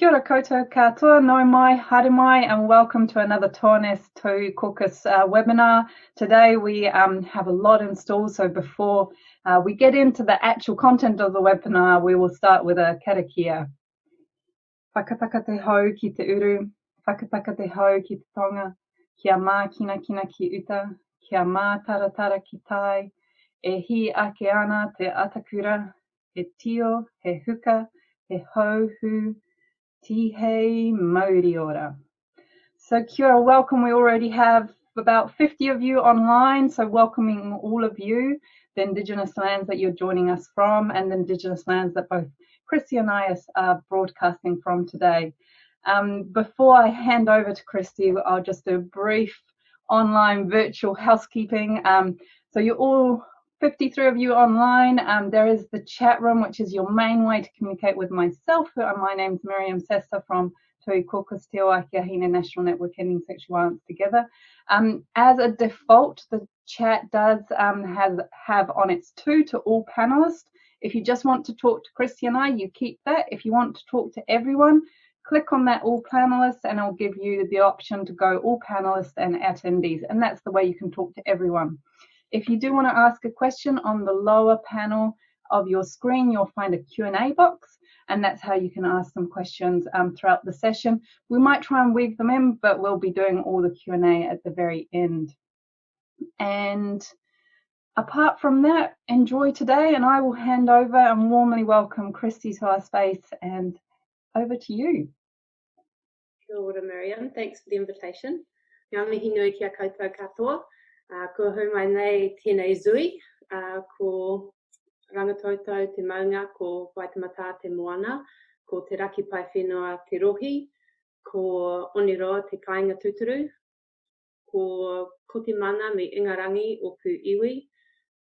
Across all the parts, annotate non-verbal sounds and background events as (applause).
Kia ora koutou katoa, no mai, haere and welcome to another Tōnes Tū Caucus uh, webinar. Today we um, have a lot in store, so before uh, we get into the actual content of the webinar, we will start with a karakia. Whakataka te hau ki te uru, whakataka te hau ki te tonga, kia mā kina kina ki uta, kia mā taratara ki tai, e hi ake ana te atakura, he tio, he huka, he hauhu, Tihei Mauriora. So Kia welcome. We already have about 50 of you online, so welcoming all of you, the Indigenous lands that you're joining us from, and the Indigenous lands that both Christy and I are broadcasting from today. Um, before I hand over to Christy, I'll just do a brief online virtual housekeeping. Um, so you're all 53 of you online. Um, there is the chat room, which is your main way to communicate with myself. My name's Miriam Sesta from Tauiwi Caucus Te Oakiahina National Network Ending Sexual Violence Together. Um, as a default, the chat does um, have, have on its to to all panelists. If you just want to talk to Christy and I, you keep that. If you want to talk to everyone, click on that all panelists and I'll give you the option to go all panelists and attendees. And that's the way you can talk to everyone. If you do want to ask a question on the lower panel of your screen, you'll find a Q&A box and that's how you can ask some questions um, throughout the session. We might try and weave them in, but we'll be doing all the Q&A at the very end. And apart from that, enjoy today and I will hand over and warmly welcome Christy to our space and over to you. Kia ora, Miriam. Thanks for the invitation. Ngā mihi katoa. Uh, ko hu mai nei tēnei zui, uh, ko rangatautau te maunga, ko Waitamata te moana, ko te raki pai whenua te rohi, ko Oniroa te kāinga tuturu, ko Koti Mana me Ingarangi o Pu Iwi,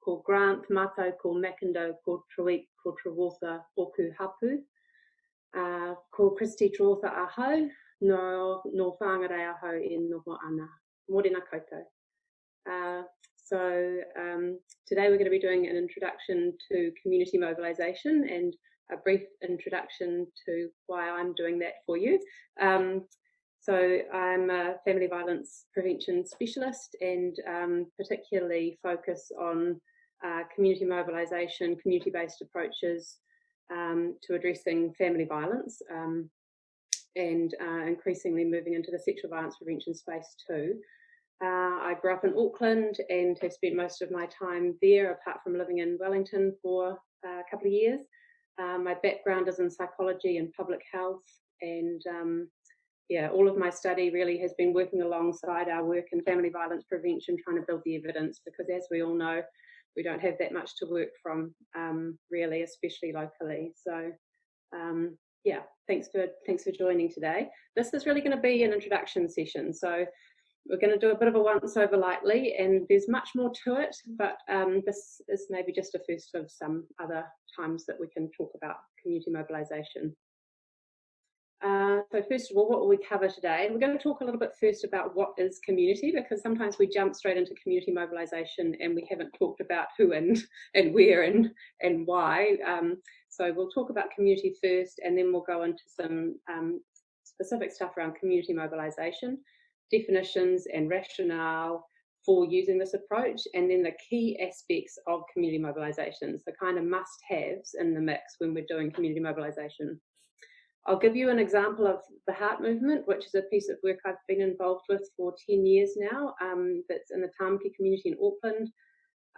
ko Grant Mato, ko Makindo, ko Truik, ko Trawartha o Ku Hapu, uh, ko Christy Trawartha ahau, no, no whāngarei ahau e noho ana. Morena koutou. Uh, so um, today we're going to be doing an introduction to community mobilisation and a brief introduction to why I'm doing that for you. Um, so I'm a family violence prevention specialist and um, particularly focus on uh, community mobilisation, community-based approaches um, to addressing family violence um, and uh, increasingly moving into the sexual violence prevention space too. Uh, I grew up in Auckland and have spent most of my time there, apart from living in Wellington for uh, a couple of years. Uh, my background is in psychology and public health, and um, yeah, all of my study really has been working alongside our work in family violence prevention, trying to build the evidence, because as we all know, we don't have that much to work from, um, really, especially locally. So um, yeah, thanks for thanks for joining today. This is really going to be an introduction session. So we're going to do a bit of a once over lightly and there's much more to it, but um, this is maybe just a first of some other times that we can talk about community mobilisation. Uh, so first of all, what will we cover today? We're going to talk a little bit first about what is community because sometimes we jump straight into community mobilisation and we haven't talked about who and, (laughs) and where and, and why. Um, so we'll talk about community first and then we'll go into some um, specific stuff around community mobilisation definitions and rationale for using this approach, and then the key aspects of community mobilisation—the kind of must-haves in the mix when we're doing community mobilisation. I'll give you an example of the Heart Movement, which is a piece of work I've been involved with for 10 years now, um, that's in the Tamaki community in Auckland.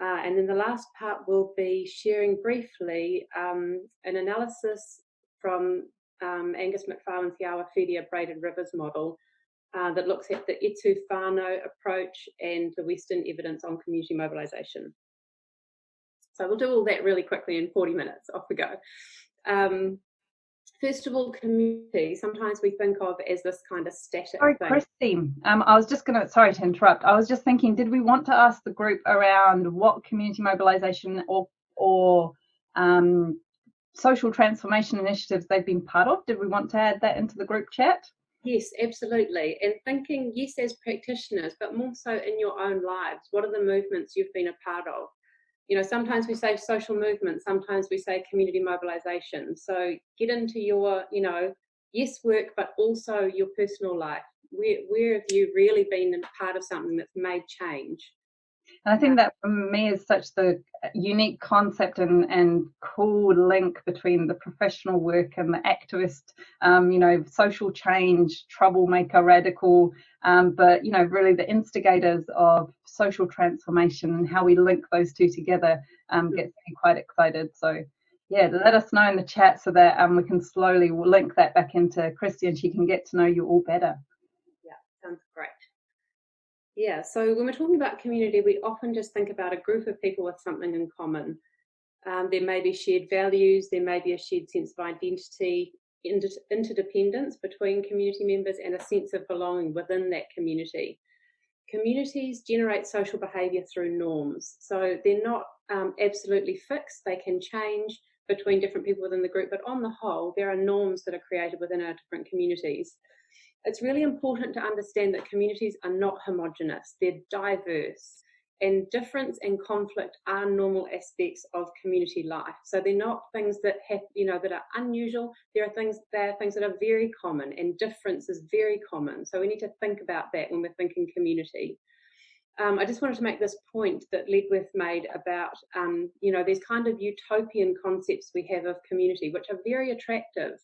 Uh, and then the last part will be sharing briefly um, an analysis from um, Angus Macfarlane's Whiria Braided Rivers model, uh, that looks at the Etu Whānau approach and the Western evidence on community mobilisation. So we'll do all that really quickly in 40 minutes, off we go. Um, first of all, community, sometimes we think of as this kind of static Sorry, thing. Christine, um, I was just going to, sorry to interrupt, I was just thinking, did we want to ask the group around what community mobilisation or, or um, social transformation initiatives they've been part of? Did we want to add that into the group chat? Yes, absolutely. And thinking, yes, as practitioners, but more so in your own lives. What are the movements you've been a part of? You know, sometimes we say social movements, sometimes we say community mobilization. So get into your, you know, yes, work, but also your personal life. Where, where have you really been a part of something that's made change? And I think that for me is such the unique concept and, and cool link between the professional work and the activist, um, you know, social change, troublemaker, radical, um, but, you know, really the instigators of social transformation and how we link those two together um, gets me quite excited. So, yeah, let us know in the chat so that um, we can slowly link that back into Christy and she can get to know you all better. Yeah, sounds great. Yeah, so when we're talking about community, we often just think about a group of people with something in common. Um, there may be shared values, there may be a shared sense of identity, inter interdependence between community members, and a sense of belonging within that community. Communities generate social behaviour through norms, so they're not um, absolutely fixed, they can change between different people within the group, but on the whole, there are norms that are created within our different communities it's really important to understand that communities are not homogenous, they're diverse. And difference and conflict are normal aspects of community life. So they're not things that have, you know, that are unusual. There are things, there are things that are very common and difference is very common. So we need to think about that when we're thinking community. Um, I just wanted to make this point that Ledwith made about, um, you know, these kind of utopian concepts we have of community, which are very attractive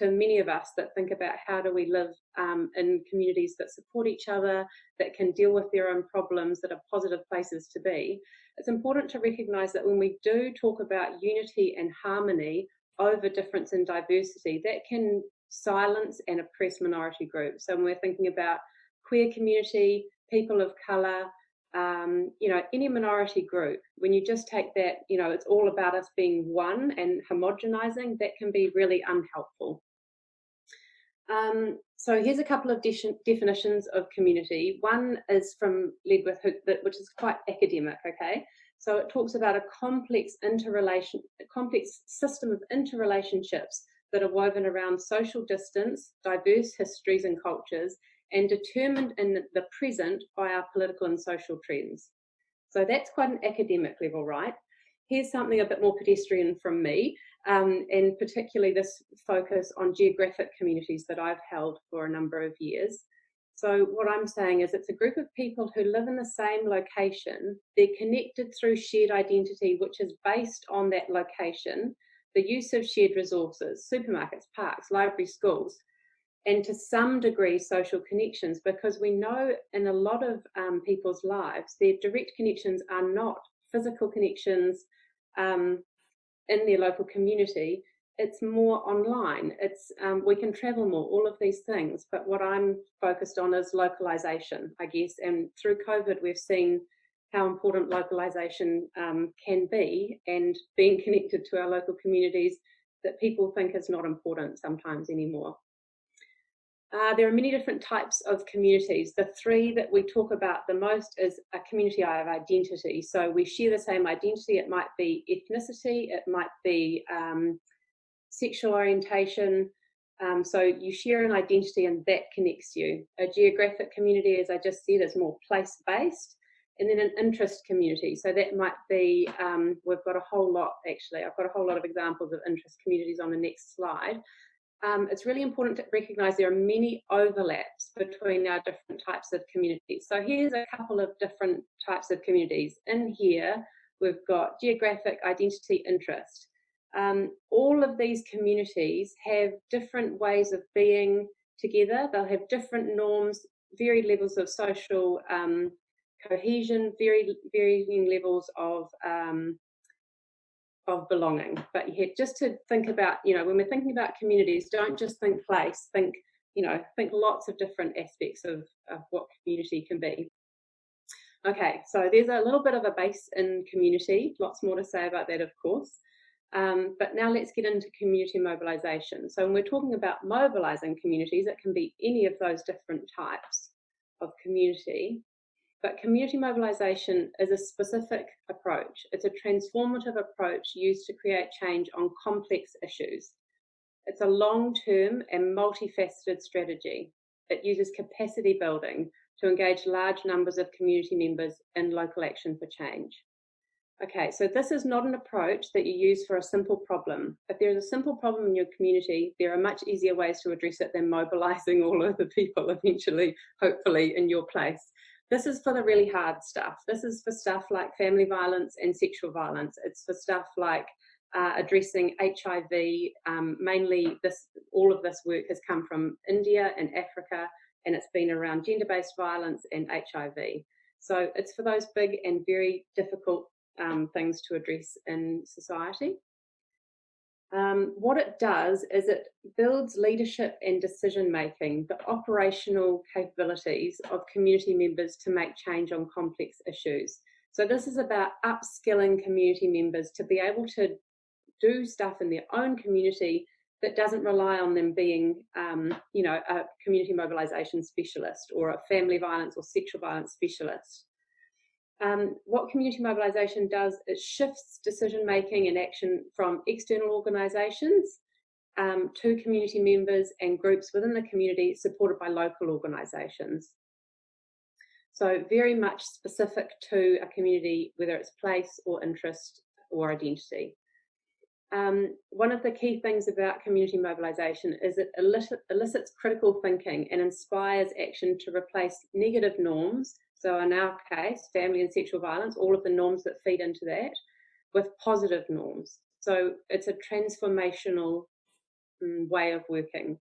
to many of us that think about how do we live um, in communities that support each other, that can deal with their own problems, that are positive places to be. It's important to recognise that when we do talk about unity and harmony over difference and diversity, that can silence and oppress minority groups. So when we're thinking about queer community, people of colour, um, you know, any minority group, when you just take that, you know, it's all about us being one and homogenizing, that can be really unhelpful. Um, so here's a couple of de definitions of community. One is from Ledwith, which is quite academic, okay? So it talks about a complex interrelation, a complex system of interrelationships that are woven around social distance, diverse histories and cultures, and determined in the present by our political and social trends. So that's quite an academic level, right? Here's something a bit more pedestrian from me, um, and particularly this focus on geographic communities that I've held for a number of years. So what I'm saying is it's a group of people who live in the same location. They're connected through shared identity, which is based on that location, the use of shared resources, supermarkets, parks, libraries, schools, and to some degree social connections because we know in a lot of um, people's lives their direct connections are not physical connections um, in their local community it's more online. It's um, we can travel more all of these things but what i'm focused on is localization i guess. And through covid we've seen how important localization um, can be and being (laughs) connected to our local communities that people think is not important sometimes anymore uh, there are many different types of communities. The three that we talk about the most is a community of identity. So we share the same identity. It might be ethnicity, it might be um, sexual orientation. Um, so you share an identity and that connects you. A geographic community, as I just said, is more place-based. And then an interest community. So that might be, um, we've got a whole lot actually, I've got a whole lot of examples of interest communities on the next slide um, it's really important to recognize there are many overlaps between our different types of communities. So here's a couple of different types of communities. In here, we've got geographic identity interest. Um, all of these communities have different ways of being together. They'll have different norms, varied levels of social um, cohesion, very varying levels of um, of belonging. But just to think about, you know, when we're thinking about communities, don't just think place, think, you know, think lots of different aspects of, of what community can be. Okay, so there's a little bit of a base in community, lots more to say about that, of course. Um, but now let's get into community mobilisation. So when we're talking about mobilising communities, it can be any of those different types of community. But community mobilisation is a specific approach. It's a transformative approach used to create change on complex issues. It's a long-term and multifaceted strategy. It uses capacity building to engage large numbers of community members in local action for change. Okay, so this is not an approach that you use for a simple problem. If there's a simple problem in your community, there are much easier ways to address it than mobilizing (laughs) all of the people eventually, hopefully, in your place. This is for the really hard stuff. This is for stuff like family violence and sexual violence. It's for stuff like uh, addressing HIV. Um, mainly, this all of this work has come from India and Africa, and it's been around gender-based violence and HIV. So it's for those big and very difficult um, things to address in society. Um, what it does is it builds leadership and decision making, the operational capabilities of community members to make change on complex issues. So this is about upskilling community members to be able to do stuff in their own community that doesn't rely on them being, um, you know, a community mobilisation specialist or a family violence or sexual violence specialist. Um, what community mobilisation does is shifts decision making and action from external organisations um, to community members and groups within the community supported by local organisations. So very much specific to a community, whether it's place or interest or identity. Um, one of the key things about community mobilisation is it elicits critical thinking and inspires action to replace negative norms so in our case, family and sexual violence, all of the norms that feed into that with positive norms. So it's a transformational um, way of working.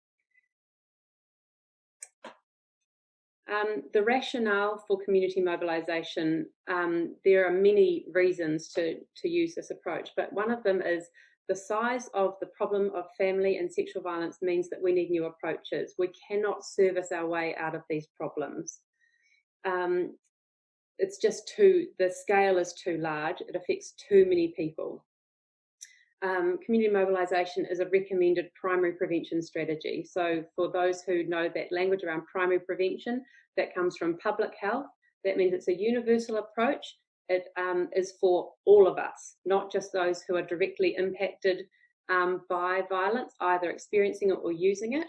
Um, the rationale for community mobilisation, um, there are many reasons to, to use this approach, but one of them is the size of the problem of family and sexual violence means that we need new approaches. We cannot service our way out of these problems um, it's just too, the scale is too large. It affects too many people. Um, community mobilisation is a recommended primary prevention strategy. So for those who know that language around primary prevention, that comes from public health. That means it's a universal approach. It um, is for all of us, not just those who are directly impacted um, by violence, either experiencing it or using it.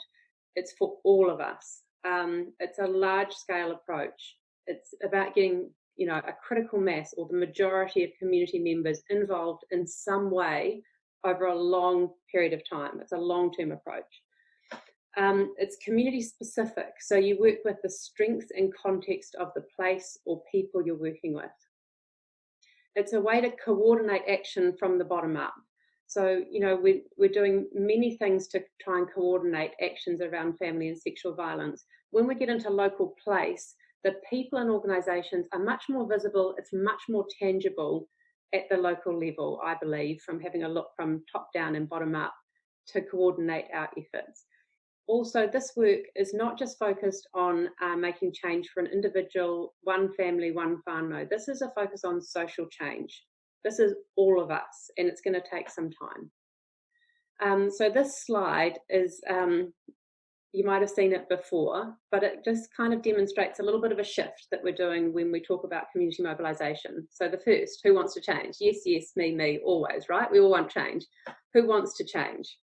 It's for all of us. Um, it's a large scale approach it's about getting you know a critical mass or the majority of community members involved in some way over a long period of time. It's a long-term approach. Um, it's community specific so you work with the strengths and context of the place or people you're working with. It's a way to coordinate action from the bottom up. So you know we're, we're doing many things to try and coordinate actions around family and sexual violence. When we get into local place the people and organisations are much more visible, it's much more tangible at the local level, I believe, from having a look from top down and bottom up to coordinate our efforts. Also, this work is not just focused on uh, making change for an individual, one family, one whānau. This is a focus on social change. This is all of us, and it's going to take some time. Um, so this slide is um, you might have seen it before, but it just kind of demonstrates a little bit of a shift that we're doing when we talk about community mobilisation. So the first, who wants to change? Yes, yes, me, me, always, right? We all want change. Who wants to change?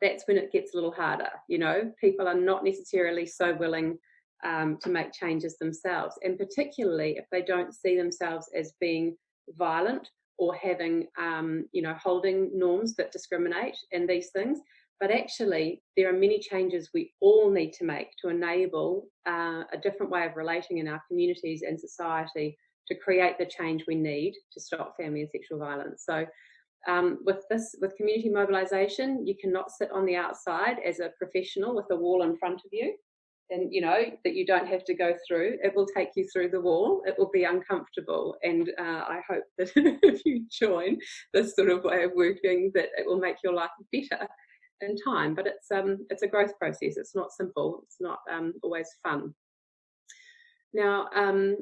That's when it gets a little harder, you know? People are not necessarily so willing um, to make changes themselves, and particularly if they don't see themselves as being violent or having, um, you know, holding norms that discriminate and these things, but actually, there are many changes we all need to make to enable uh, a different way of relating in our communities and society to create the change we need to stop family and sexual violence. So um, with this, with community mobilisation, you cannot sit on the outside as a professional with a wall in front of you and you know that you don't have to go through. It will take you through the wall. It will be uncomfortable. And uh, i hope that (laughs) if you join this sort of way of working that it will make your life better in time, but it's um it's a growth process. It's not simple. It's not um, always fun. Now, um,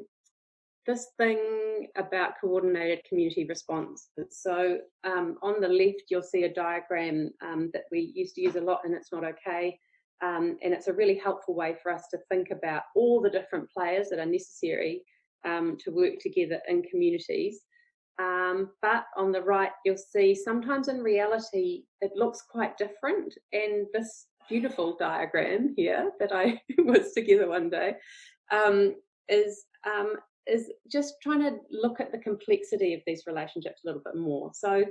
this thing about coordinated community response. So um, on the left, you'll see a diagram um, that we used to use a lot and it's not okay. Um, and it's a really helpful way for us to think about all the different players that are necessary um, to work together in communities. Um, but on the right, you'll see sometimes in reality, it looks quite different. And this beautiful diagram here that I (laughs) was together one day um, is um, is just trying to look at the complexity of these relationships a little bit more. So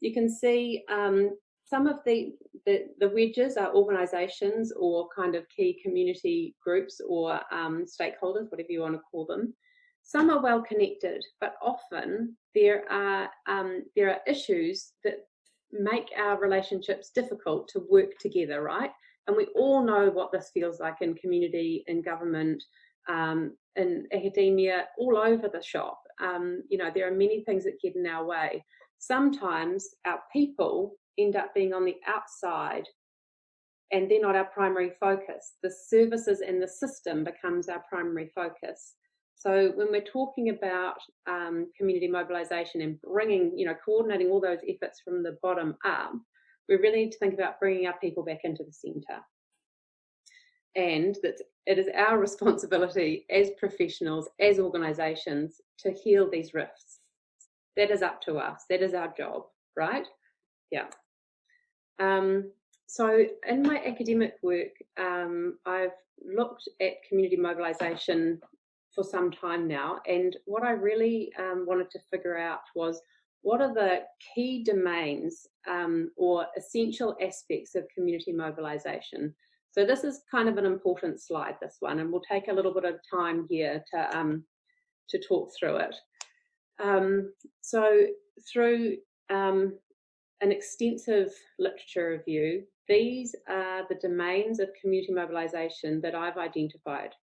you can see um, some of the, the, the, wedges are organisations or kind of key community groups or um, stakeholders, whatever you want to call them. Some are well connected, but often there are um, there are issues that make our relationships difficult to work together, right? And we all know what this feels like in community, in government, um, in academia, all over the shop. Um, you know, there are many things that get in our way. Sometimes our people end up being on the outside and they're not our primary focus. The services and the system becomes our primary focus. So when we're talking about um, community mobilisation and bringing, you know, coordinating all those efforts from the bottom up, we really need to think about bringing our people back into the centre. And that it is our (laughs) responsibility as professionals, as organisations, to heal these rifts. That is up to us. That is our job, right? Yeah. Um, so in my academic work, um, I've looked at community mobilisation for some time now. And what I really um, wanted to figure out was what are the key domains um, or essential aspects of community mobilisation. So this is kind of an important slide, this one, and we'll take a little bit of time here to, um, to talk through it. Um, so through um, an extensive literature review, these are the domains of community mobilisation that I've identified.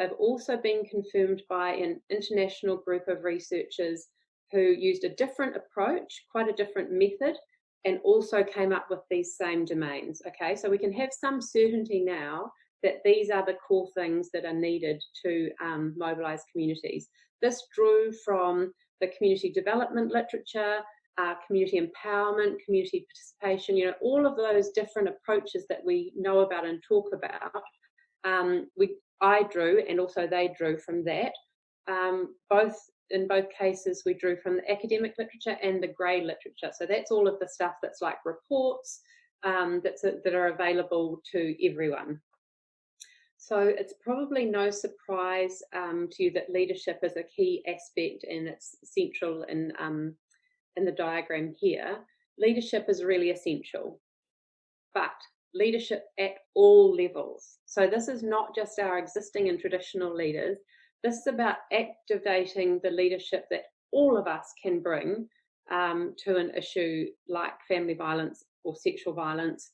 They've also been confirmed by an international group of researchers who used a different approach, quite a different method, and also came up with these same domains. Okay, so we can have some certainty now that these are the core things that are needed to um, mobilise communities. This drew from the community development literature, uh, community empowerment, community participation, you know, all of those different approaches that we know about and talk about. Um, we I drew and also they drew from that. Um, both in both cases, we drew from the academic literature and the grey literature. So that's all of the stuff that's like reports um, that's a, that are available to everyone. So it's probably no surprise um, to you that leadership is a key aspect and it's central in um, in the diagram here. Leadership is really essential, but leadership at all levels. So this is not just our existing and traditional leaders. This is about activating the leadership that all of us can bring um, to an issue like family violence or sexual violence.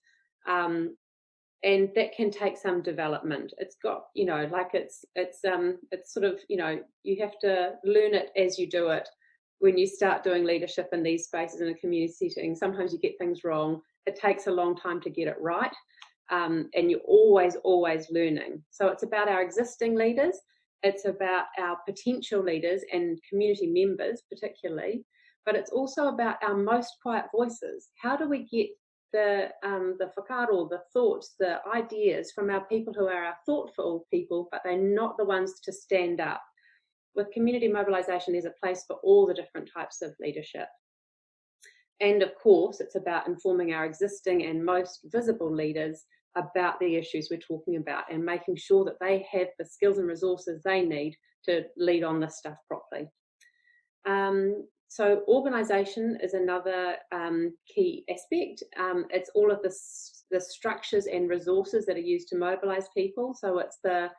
Um, and that can take some development. It's got, you know, like it's, it's, um, it's sort of, you know, you have to learn it as you do it. When you start doing leadership in these spaces in a community setting, sometimes you get things wrong it takes a long time to get it right. Um, and you're always, always learning. So it's about our existing leaders, it's about our potential leaders and community members, particularly, but it's also about our most quiet voices. How do we get the um, the whakaaro, the thoughts, the ideas from our people who are our thoughtful people, but they're not the ones to stand up. With community mobilisation, there's a place for all the different types of leadership. And of course, it's about informing our existing and most visible leaders about the issues we're talking about and making sure that they have the skills and resources they need to lead on this stuff properly. Um, so organisation is another um, key aspect. Um, it's all of the, the structures and resources that are used to mobilise people. So it's the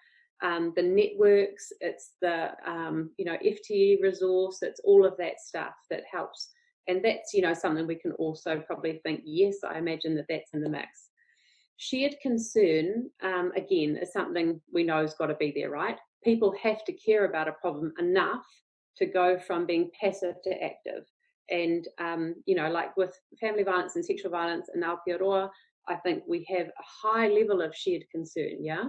um, the networks, it's the um, you know FTE resource, it's all of that stuff that helps and that's, you know, something we can also probably think, yes, I imagine that that's in the mix. Shared concern, um, again, is something we know has got to be there, right? People have to care about a problem enough to go from being passive to active. And, um, you know, like with family violence and sexual violence in Aotearoa, I think we have a high level of shared concern, yeah?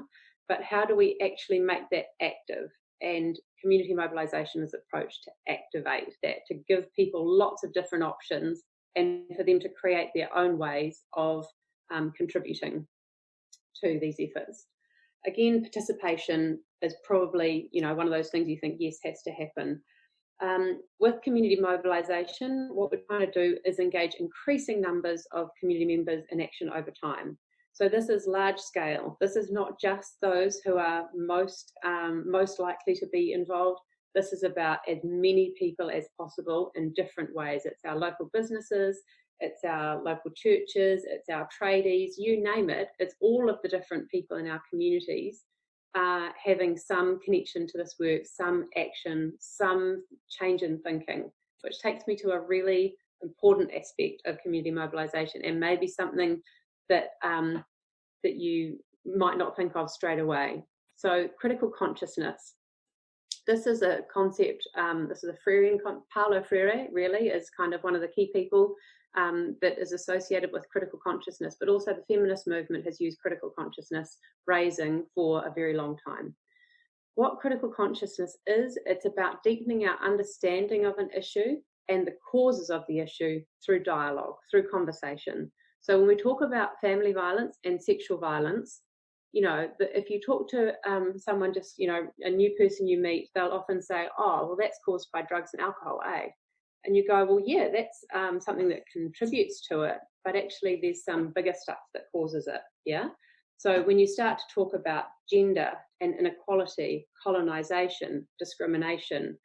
But how do we actually make that active? and community mobilisation is approach to activate that, to give people lots of different options and for them to create their own ways of um, contributing to these efforts. Again, participation is probably, you know, one of those things you think, yes, has to happen. Um, with community mobilisation, what we're trying to do is engage increasing numbers of community members in action over time. So this is large scale. This is not just those who are most, um, most likely to be involved. This is about as many people as possible in different ways. It's our local businesses, it's our local churches, it's our tradies, you name it. It's all of the different people in our communities uh, having some connection to this work, some action, some change in thinking, which takes me to a really important aspect of community mobilisation and maybe something that um, that you might not think of straight away. So critical consciousness. This is a concept, um, this is a Freirean, Paulo Freire really is kind of one of the key people um, that is associated with critical consciousness, but also the feminist movement has used critical consciousness raising for a very long time. What critical consciousness is, it's about deepening our understanding of an issue and the causes of the issue through dialogue, through conversation. So when we talk about family violence and sexual violence, you know, if you talk to um, someone, just, you know, a new person you meet, they'll often say, oh, well, that's caused by drugs and alcohol, eh? And you go, well, yeah, that's um, something that contributes to it, but actually there's some bigger stuff that causes it, yeah? So when you start to talk about gender and inequality, colonization, discrimination,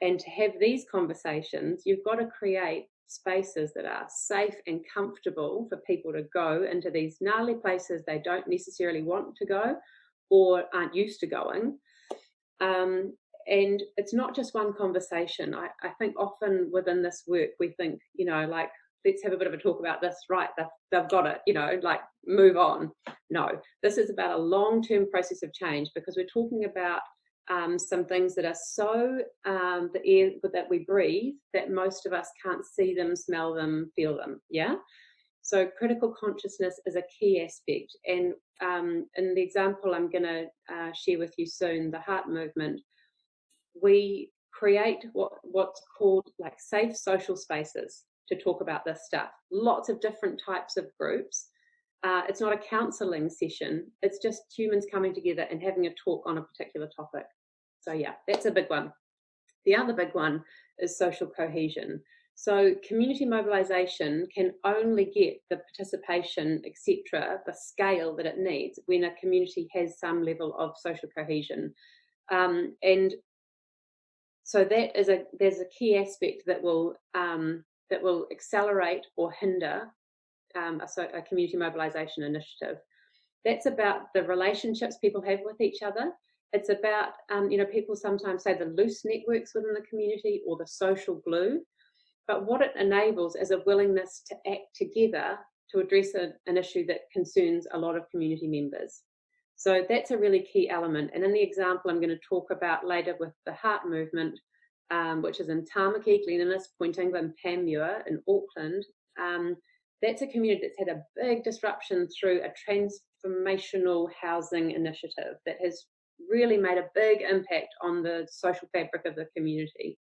and to have these conversations, you've got to create spaces that are safe and comfortable for people to go into these gnarly places they don't necessarily want to go or aren't used to going. Um, and it's not just one conversation. I, I, think often within this work, we think, you know, like, let's have a bit of a talk about this, right? They've, they've got it, you know, like move on. No, this is about a long term process of change because we're talking about um, some things that are so um, the air that we breathe that most of us can't see them, smell them, feel them. Yeah. So critical consciousness is a key aspect. And um, in the example I'm going to uh, share with you soon, the heart movement, we create what what's called like safe social spaces to talk about this stuff. Lots of different types of groups. Uh, it's not a counselling session. It's just humans coming together and having a talk on a particular topic. So yeah, that's a big one. The other big one is social cohesion. So community mobilisation can only get the participation, etc., the scale that it needs when a community has some level of social cohesion. Um, and so that is a there's a key aspect that will um, that will accelerate or hinder um, a, a community mobilisation initiative. That's about the relationships people have with each other. It's about, um, you know, people sometimes say the loose networks within the community or the social glue. But what it enables is a willingness to act together to address a, an issue that concerns a lot of community members. So that's a really key element. And in the example I'm going to talk about later with the heart movement, um, which is in Tamaki, Glen Innes, Point England, Panmure in Auckland, um, that's a community that's had a big disruption through a transformational housing initiative that has really made a big impact on the social fabric of the community.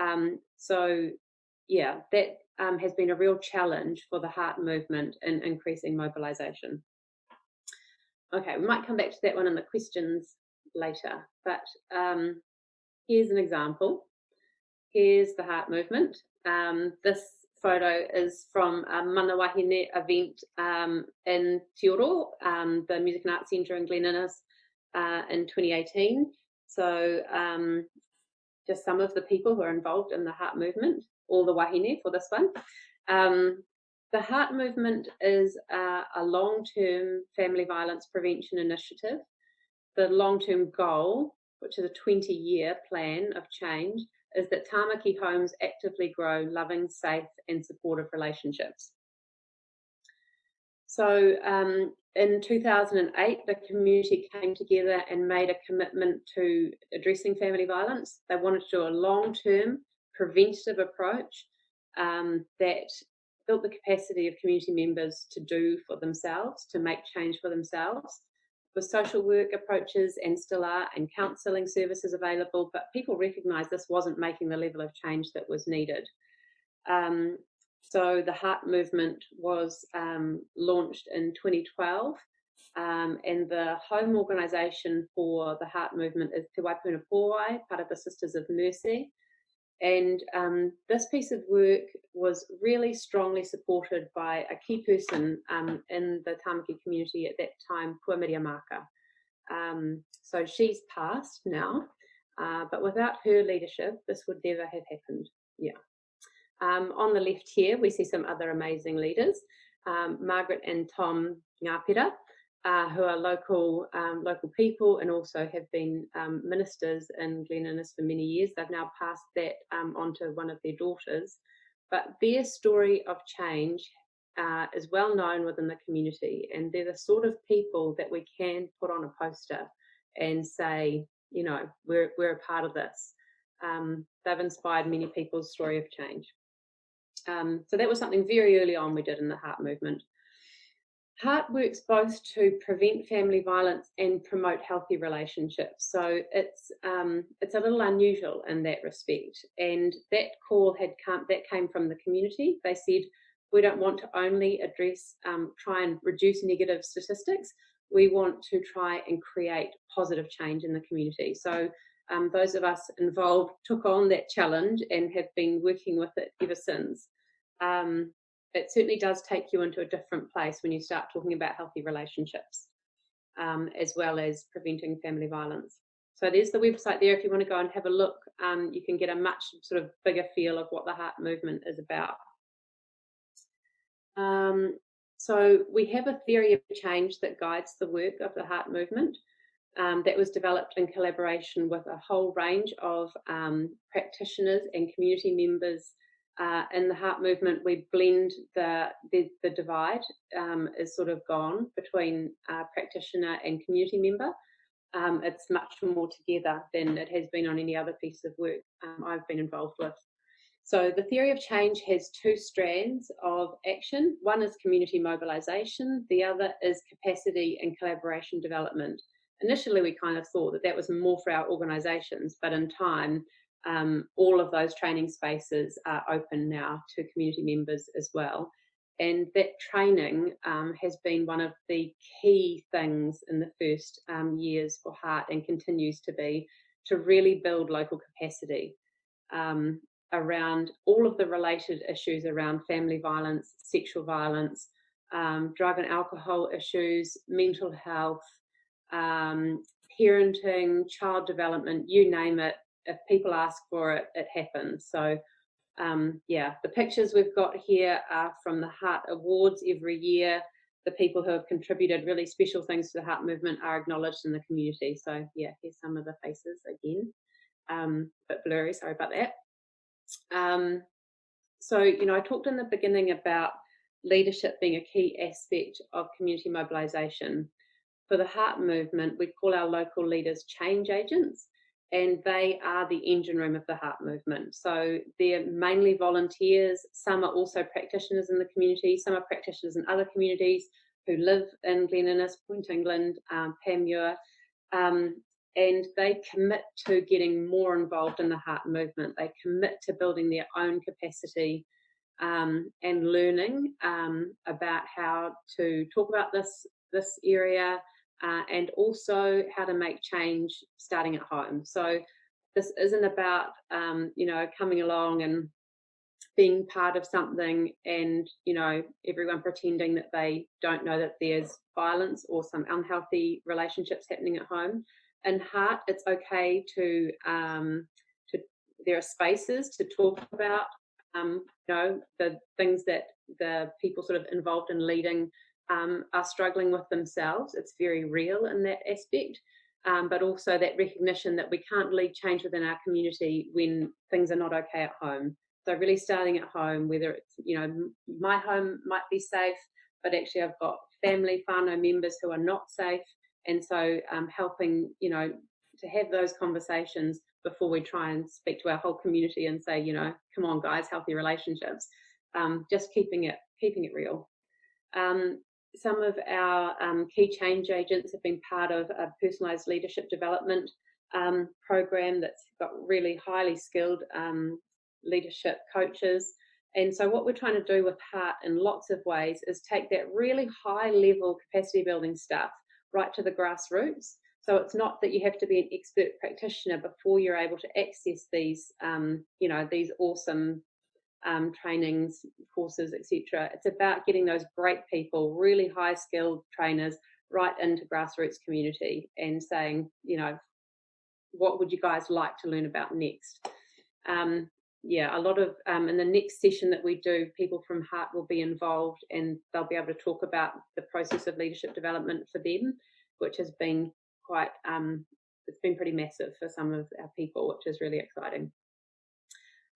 Um, so, yeah, that um, has been a real challenge for the heart movement in increasing mobilisation. Okay, we might come back to that one in the questions later, but um, here's an example. Here's the heart movement. Um, this photo is from a Mana Wahine event um, in Te Oro, um, the Music and Arts Centre in Glen Innes uh, in 2018. So um, just some of the people who are involved in the heart movement, all the wahine for this one. Um, the Heart Movement is a, a long term family violence prevention initiative. The long term goal, which is a 20 year plan of change, is that Tamaki homes actively grow loving, safe, and supportive relationships. So, um, in 2008, the community came together and made a commitment to addressing family violence. They wanted to do a long term preventative approach um, that built the capacity of community members to do for themselves, to make change for themselves. With social work approaches and still are, and counselling services available, but people recognised this wasn't making the level of change that was needed. Um, so the Heart Movement was um, launched in 2012, um, and the home organisation for the Heart Movement is Te Waipuna Puawai, part of the Sisters of Mercy. And um, this piece of work was really strongly supported by a key person um, in the Tamaki community at that time, Pua Miriamaka. Um, so she's passed now, Uh, but without her leadership, this would never have happened. Yeah. Um, on the left here, we see some other amazing leaders. Um, Margaret and Tom Ngāpera, uh, who are local um, local people and also have been um, ministers in Glen Innes for many years. They've now passed that um, on to one of their daughters. But their story of change uh, is well known within the community, and they're the sort of people that we can put on a poster and say, you know, we're, we're a part of this. Um, they've inspired many people's story of change. Um, so that was something very early on we did in the Heart movement. Heart works both to prevent family violence and promote healthy relationships. So it's um, it's a little unusual in that respect. And that call had come that came from the community. They said we don't want to only address um, try and reduce negative statistics. We want to try and create positive change in the community. So um, those of us involved took on that challenge and have been working with it ever since. Um, it certainly does take you into a different place when you start talking about healthy relationships, um, as well as preventing family violence. So there's the website there. If you want to go and have a look, um, you can get a much sort of bigger feel of what the heart movement is about. Um, so we have a theory of change that guides the work of the heart movement. Um, that was developed in collaboration with a whole range of um, practitioners and community members uh, in the heart movement, we blend the the, the divide um, is sort of gone between uh, practitioner and community member. Um, it's much more together than it has been on any other piece of work um, I've been involved with. So the theory of change has two strands of action. One is community mobilisation. The other is capacity and collaboration development. Initially, we kind of thought that that was more for our organisations, but in time, um, all of those training spaces are open now to community members as well. And that training um, has been one of the key things in the first um, years for Heart and continues to be to really build local capacity um, around all of the related issues around family violence, sexual violence, um, drug and alcohol issues, mental health, um, parenting, child development, you name it, if people ask for it, it happens. So um, yeah, the pictures we've got here are from the Heart Awards every year. The people who have contributed really special things to the Heart movement are acknowledged in the community. So yeah, here's some of the faces again. Um, a bit blurry, sorry about that. Um, so, you know, I talked in the beginning about leadership being a key aspect of community mobilisation. For the Heart movement, we call our local leaders change agents and they are the engine room of the heart movement. So they're mainly volunteers. Some are also practitioners in the community. Some are practitioners in other communities who live in Glen Innes, Point England, um, Panmure, um, and they commit to getting more involved in the heart movement. They commit to building their own capacity um, and learning um, about how to talk about this this area, uh, and also how to make change starting at home. So this isn't about um, you know coming along and being part of something and you know everyone pretending that they don't know that there's violence or some unhealthy relationships happening at home in heart it's okay to um, to there are spaces to talk about um, you know the things that the people sort of involved in leading um, are struggling with themselves. It's very real in that aspect. Um, but also that recognition that we can't lead change within our community when things are not okay at home. So really starting at home, whether it's, you know, my home might be safe, but actually I've got family, whānau members who are not safe. And so um, helping, you know, to have those conversations before we try and speak to our whole community and say, you know, come on guys, healthy relationships, um, just keeping it, keeping it real. Um, some of our um, key change agents have been part of a personalised leadership development um, program that's got really highly skilled um, leadership coaches. And so, what we're trying to do with Heart in lots of ways is take that really high level capacity building stuff right to the grassroots. So it's not that you have to be an expert practitioner before you're able to access these, um, you know, these awesome um, trainings, courses, etc. It's about getting those great people, really high skilled trainers, right into grassroots community and saying, you know, what would you guys like to learn about next? Um, yeah, a lot of, um, in the next session that we do, people from Heart will be involved and they'll be able to talk about the process of leadership development for them, which has been quite, um, it's been pretty massive for some of our people, which is really exciting.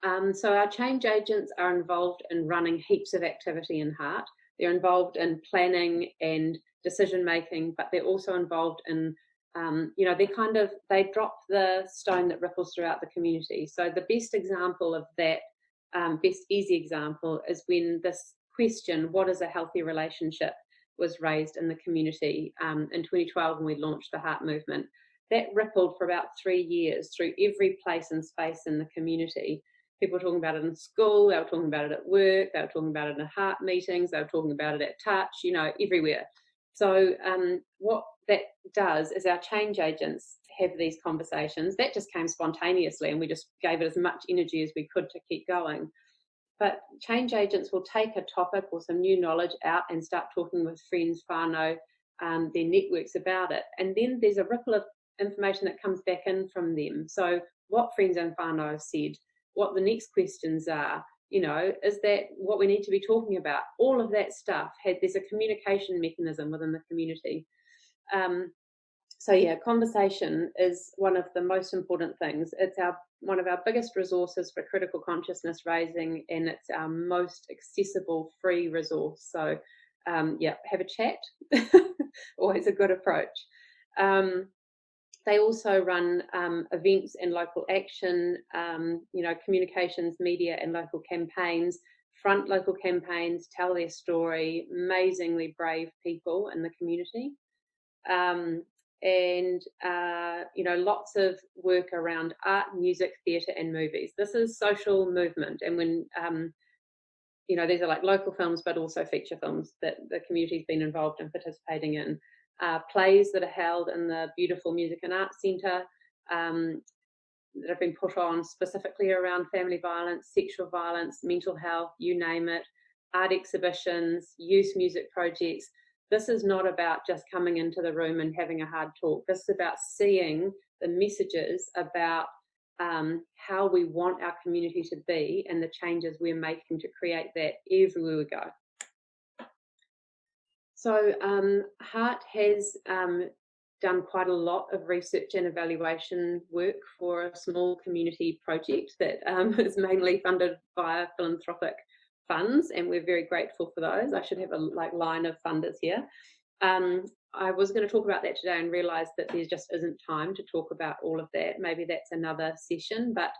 Um, so our change agents are involved in running heaps of activity in Heart. They're involved in planning and decision making, but they're also involved in um, you know, they kind of, they drop the stone that ripples throughout the community. So the best example of that, um, best easy example is when this question, what is a healthy relationship, was raised in the community um, in 2012 when we launched the Heart Movement. That rippled for about three years through every place and space in the community. People were talking about it in school, they were talking about it at work, they were talking about it in heart meetings, they were talking about it at touch, you know, everywhere. So um, what that does is our change agents have these conversations. That just came spontaneously and we just gave it as much energy as we could to keep going. But change agents will take a topic or some new knowledge out and start talking with friends, whānau, um, their networks about it. And then there's a ripple of information that comes back in from them. So what friends and whānau have said, what the next questions are, you know, is that what we need to be talking about? All of that stuff had, there's a communication mechanism within the community. Um, so yeah, conversation is one of the most important things. It's our one of our biggest resources for critical consciousness raising, and it's our most accessible free resource. So um, yeah, have a chat. (laughs) Always a good approach. Um, they also run um, events and local action, um, you know, communications, media, and local campaigns. Front local campaigns, tell their story. Amazingly brave people in the community um, and uh, you know lots of work around art, music, theatre, and movies. This is social movement, and when um, you know these are like local films, but also feature films that the community's been involved in participating in. Uh, plays that are held in the beautiful Music and Arts Centre um, that have been put on specifically around family violence, sexual violence, mental health, you name it, art exhibitions, youth music projects this is not about just coming into the room and having a hard talk. This is about seeing the messages about um, how we want our community to be and the changes we're making to create that everywhere we go. So um, Heart has um, done quite a lot of research and evaluation work for a small community project that um, (laughs) is mainly funded via philanthropic funds and we're very grateful for those. I should have a like line of funders here. Um, I was going to talk about that today and realised that there just isn't time to talk about all of that. Maybe that's another session, but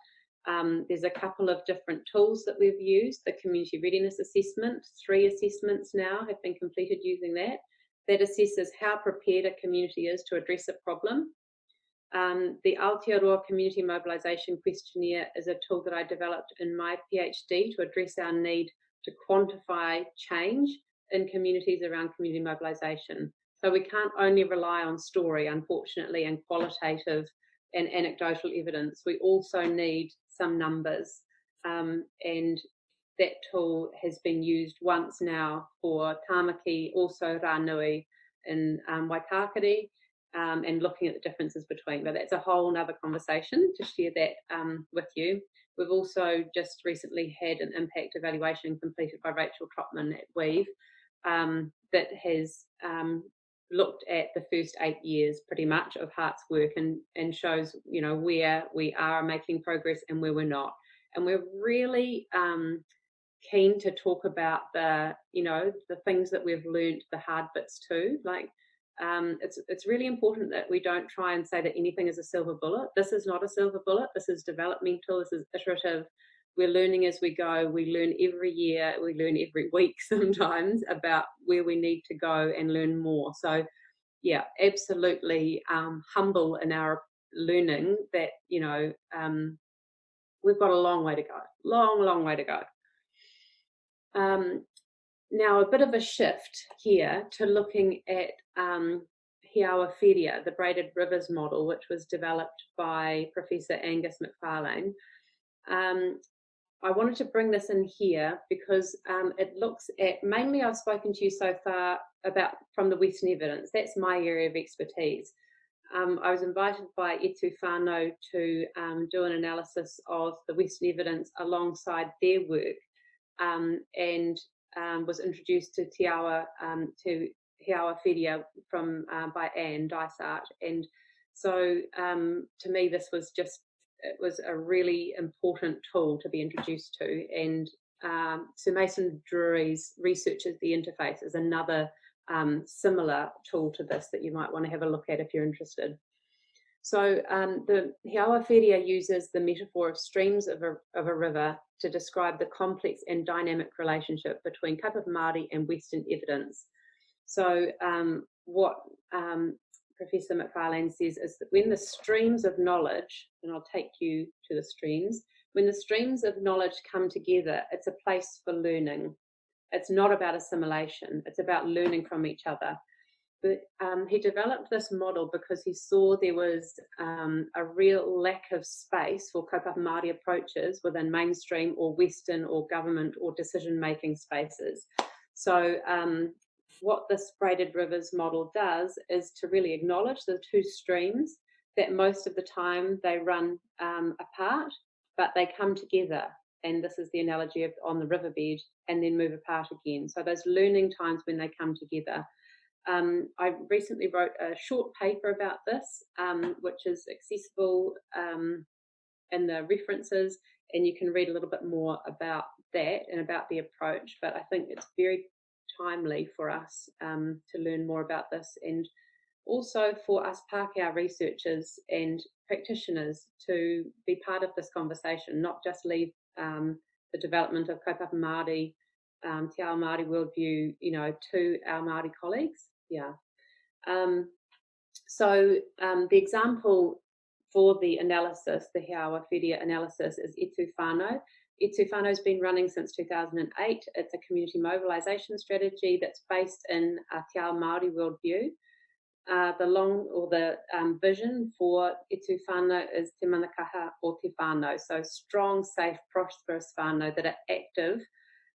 um, there's a couple of different tools that we've used. The community readiness assessment, three assessments now have been completed using that. That assesses how prepared a community is to address a problem. Um, the Aotearoa Community Mobilisation Questionnaire is a tool that I developed in my PhD to address our need to quantify change in communities around community mobilisation. So we can't only rely on story, unfortunately, and qualitative and anecdotal evidence. We also need some numbers. Um, and that tool has been used once now for Tamaki, also Ranui in um, Waitakere, um, and looking at the differences between. But that's a whole other conversation to share that um, with you. We've also just recently had an impact evaluation completed by Rachel Trotman at Weave um, that has um, looked at the first eight years pretty much of Heart's work and, and shows, you know, where we are making progress and where we're not. And we're really um, keen to talk about the, you know, the things that we've learned, the hard bits too, like um, it's it's really important that we don't try and say that anything is a silver bullet. This is not a silver bullet. This is developmental. This is iterative. We're learning as we go. We learn every year. We learn every (laughs) week sometimes about where we need to go and learn more. So, yeah, absolutely um, humble in our learning that you know um, we've got a long way to go. Long, long way to go. Um, now a bit of a shift here to looking at um, He Awa Whiria, the braided rivers model, which was developed by Professor Angus Macfarlane. Um, I wanted to bring this in here because um, it looks at, mainly I've spoken to you so far about from the Western evidence, that's my area of expertise. um, I was invited by Etu Whānau to um, do an analysis of the Western evidence alongside their work um, and um, was introduced to Te Awa, um, to He Awa Whiria from, uh, by Anne Dysart. And so to me, this was just, it was a really important tool to be introduced to. And Sir Mason Durie's Research at the Interface is another um, similar tool to this that you might want to have a look at if you're interested. So um, the He Awa Whiria uses the metaphor of streams of a, of a river to describe the complex and dynamic relationship between kaupapa Māori and Western evidence. So um, what um, Professor Macfarlane says is that when the streams of knowledge, and I'll take you to the streams, when the streams of knowledge come together, it's a place for learning. It's not about assimilation, it's about learning from each other. But um, he developed this model because he saw there was um, a real lack of space for kaupapa Māori approaches within mainstream or Western or government or decision-making spaces. So um, what this braided rivers model does is to really acknowledge the two streams that most of the time they run um, apart, but they come together and this is the analogy of on the riverbed, and then move apart again. So those learning times when they come together. Um, I recently wrote a short paper about this, um, which is accessible um, in the references, and you can read a little bit more about that and about the approach. But I think it's very timely for us um, to learn more about this and also for us Pākehā researchers and practitioners to be part of this conversation, not just leave um, the development of kaupapa Māori, um, Te Ao Māori worldview, you know, to our Māori colleagues. Yeah. Um, so um, the example for the analysis, the He Awa Whiria analysis is Etu Whānau. Has been running since 2008. It's a community mobilisation strategy that's based in a Te Ao Māori worldview. Uh, the long or the um, vision for Whānau is Te Manakaha o Te Whānau, so strong, safe, prosperous whānau that are active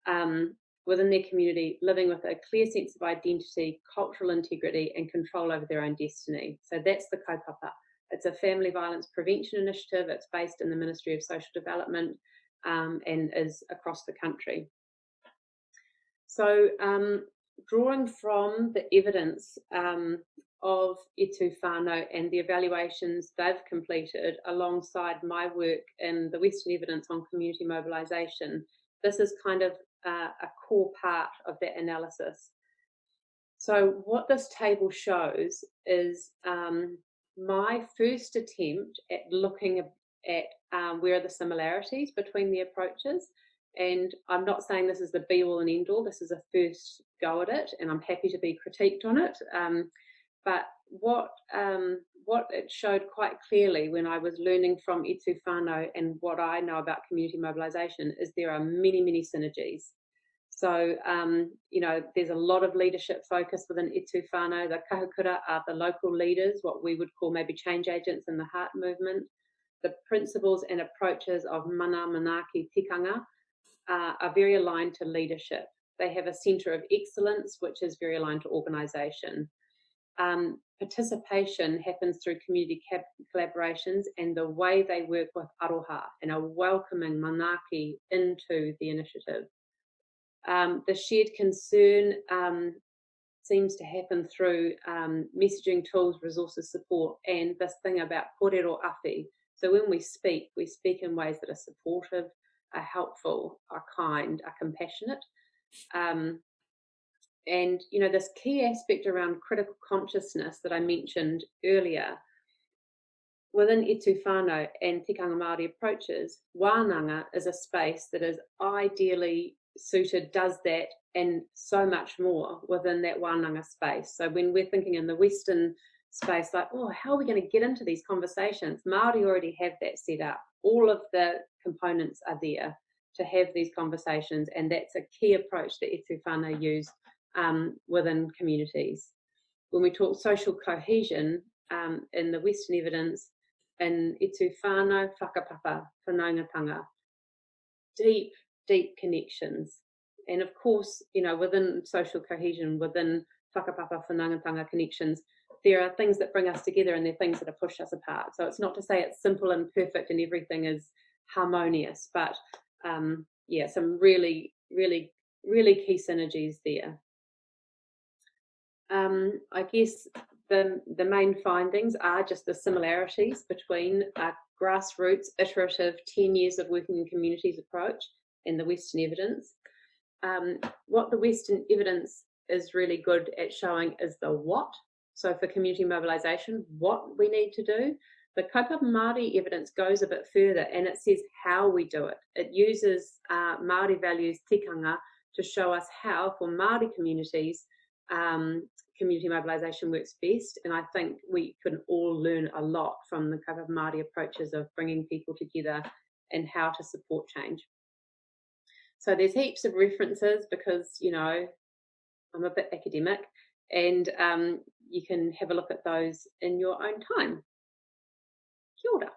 um, within their community, living with a clear sense of identity, cultural integrity, and control over their own destiny. So that's the kaupapa. It's a family violence prevention initiative. It's based in the Ministry of Social Development um, and is across the country. So um, drawing from the evidence um, of Etu Whānau and the evaluations they've completed alongside my work in the Western evidence on community mobilisation, this is kind of uh, a core part of that analysis. So what this table shows is um, my first attempt at looking at um, where are the similarities between the approaches and I'm not saying this is the be all and end all, this is a first go at it, and I'm happy to be critiqued on it. Um, but what um, what it showed quite clearly when I was learning from Etu Whānau and what I know about community mobilisation is there are many, many synergies. So, um, you know, there's a lot of leadership focus within Etu Whānau. The kahukura are the local leaders, what we would call maybe change agents in the heart movement. The principles and approaches of mana manaaki tikanga uh, are very aligned to leadership. They have a centre of excellence, which is very aligned to organisation. Um, participation happens through community collaborations and the way they work with aroha and are welcoming manaaki into the initiative. Um, the shared concern um, seems to happen through um, messaging tools, resources, support, and this thing about kōrero awhi. So when we speak, we speak in ways that are supportive, are helpful, are kind, are compassionate. Um, and you know this key aspect around critical consciousness that I mentioned earlier, within Whānau and Tikanga Māori approaches, Wānanga is a space that is ideally suited, does that and so much more within that Wānanga space. So when we're thinking in the Western space, like, oh, how are we going to get into these conversations? Māori already have that set up. All of the components are there to have these conversations, and that's a key approach that Etu Whānau use um, within communities. When we talk social cohesion um, in the Western evidence, in Etu Whānau Whakapapa Whanaungatanga, deep, deep connections. And of course, you know, within social cohesion, within Whakapapa Whanaungatanga connections, there are things that bring us together and there are things that have pushed us apart. So it's not to say it's simple and perfect and everything is harmonious, but um, yeah, some really, really, really key synergies there. Um, I guess the, the main findings are just the similarities between a grassroots, iterative, 10 years of working in communities approach and the Western evidence. Um, what the Western evidence is really good at showing is the what. So for community mobilisation, what we need to do. The Kaupapa Māori evidence goes a bit further and it says how we do it. It uses uh, Māori values tikanga to show us how for Māori communities um, community mobilisation works best. And I think we can all learn a lot from the Kaupapa Māori approaches of bringing people together and how to support change. So there's heaps of references because, you know, I'm a bit academic and um, you can have a look at those in your own time. Kia ora.